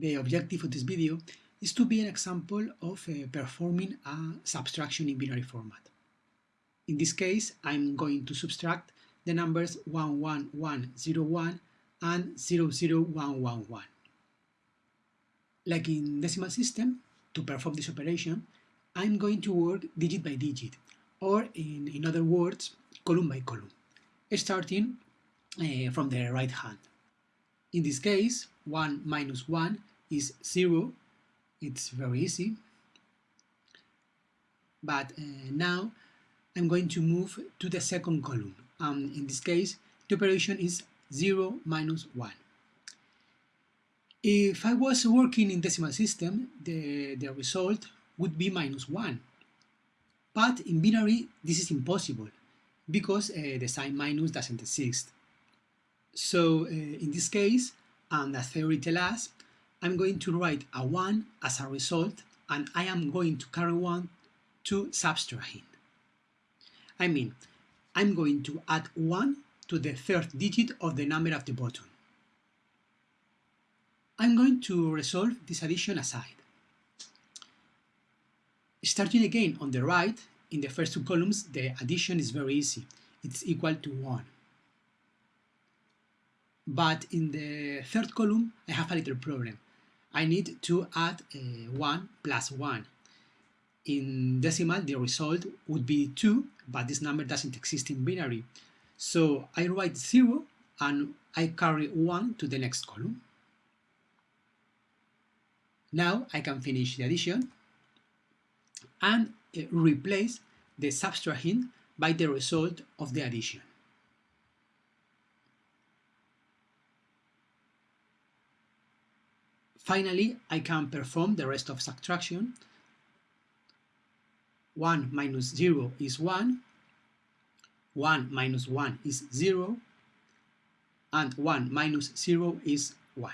The objective of this video is to be an example of uh, performing a subtraction in binary format. In this case, I'm going to subtract the numbers 11101 and 00111. Like in decimal system, to perform this operation, I'm going to work digit by digit, or in, in other words, column by column, starting uh, from the right hand. In this case, 1 minus 1 is 0. It's very easy. But uh, now I'm going to move to the second column. Um, in this case, the operation is 0 minus 1. If I was working in decimal system, the, the result would be minus 1. But in binary, this is impossible because uh, the sign minus doesn't exist. So uh, in this case, and as theory tells us, I'm going to write a 1 as a result and I am going to carry 1 to subtrahend. I mean, I'm going to add 1 to the third digit of the number at the bottom. I'm going to resolve this addition aside. Starting again on the right, in the first two columns, the addition is very easy. It's equal to 1. But in the third column, I have a little problem. I need to add uh, 1 plus 1. In decimal, the result would be 2, but this number doesn't exist in binary. So I write 0 and I carry 1 to the next column. Now I can finish the addition and uh, replace the subtrahend by the result of the addition. Finally, I can perform the rest of subtraction. 1 minus 0 is 1, 1 minus 1 is 0, and 1 minus 0 is 1.